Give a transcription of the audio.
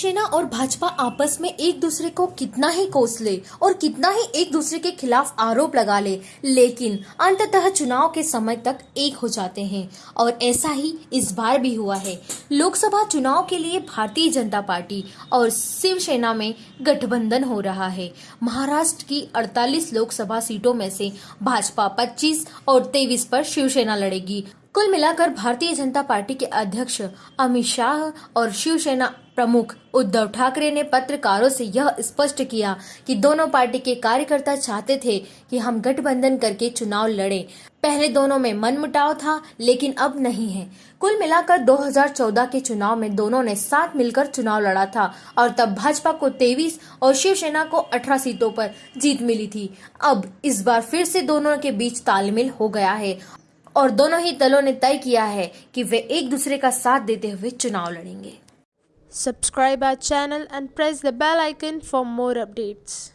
शिवसेना और भाजपा आपस में एक दूसरे को कितना ही कोस ले और कितना ही एक दूसरे के खिलाफ आरोप लगा ले, लेकिन अंततः चुनाव के समय तक एक हो जाते हैं। और ऐसा ही इस बार भी हुआ है। लोकसभा चुनाव के लिए भारतीय जनता पार्टी और शिवसेना में गठबंधन हो रहा है। महाराष्ट्र की 48 लोकसभा सीटों में से भाजपा 25 और 23 पर शिवसेना लड़ेगी। कुल मिलाकर भारतीय जनता पार्टी के अध्यक्ष अमित शाह और शिवसेना प्रमुख उद्धव ठाकरे ने पत्रकारों से यह स्पष्ट किया कि दोनों पार्टी के कार्यकर्ता चाहते थे कि हम गठबंधन करके चुनाव लड़ें। पहले दोनों में मनमुटाव था, लेकिन अब नहीं है। कुल मिलाकर 2014 के चुनाव में दोनों ने साथ मिलकर चुनाव लड़ा था और तब भाजपा को 23 और शिवसेना को 18 सीटों पर जीत मिली थी। अब इस बार फिर से दोनों के बीच तालमेल हो गया है और दोनों ही दलों ने तय किया है कि वे एक दूसरे का साथ देते हुए चुनाव लड़ेंगे। Subscribe our channel and press the bell icon for more updates